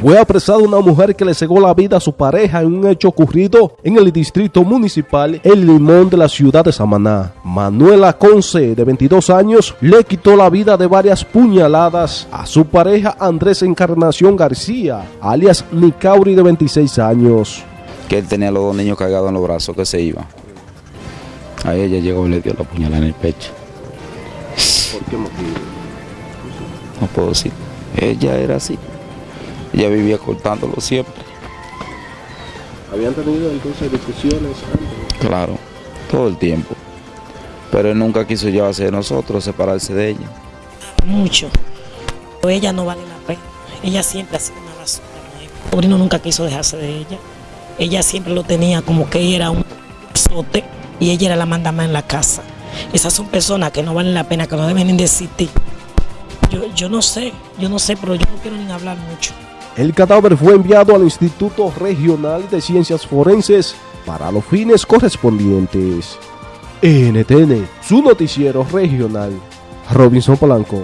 Fue apresada una mujer que le cegó la vida a su pareja en un hecho ocurrido en el distrito municipal El Limón de la ciudad de Samaná. Manuela Conce, de 22 años, le quitó la vida de varias puñaladas a su pareja Andrés Encarnación García, alias Nicauri, de 26 años. Que él tenía los dos niños cargados en los brazos, que se iba. A ella llegó y le dio la puñalada en el pecho. ¿Por qué motivo? No puedo decir. Ella era así. Ella vivía cortándolo siempre. ¿Habían tenido entonces discusiones antes? Claro, todo el tiempo. Pero él nunca quiso llevarse de nosotros, separarse de ella. Mucho. Pero ella no vale la pena. Ella siempre ha sido una basura. El sobrino nunca quiso dejarse de ella. Ella siempre lo tenía como que ella era un sote y ella era la mandama en la casa. Esas son personas que no valen la pena, que no deben ni de existir. Yo, yo no sé, yo no sé, pero yo no quiero ni hablar mucho. El cadáver fue enviado al Instituto Regional de Ciencias Forenses para los fines correspondientes. NTN, su noticiero regional. Robinson Polanco.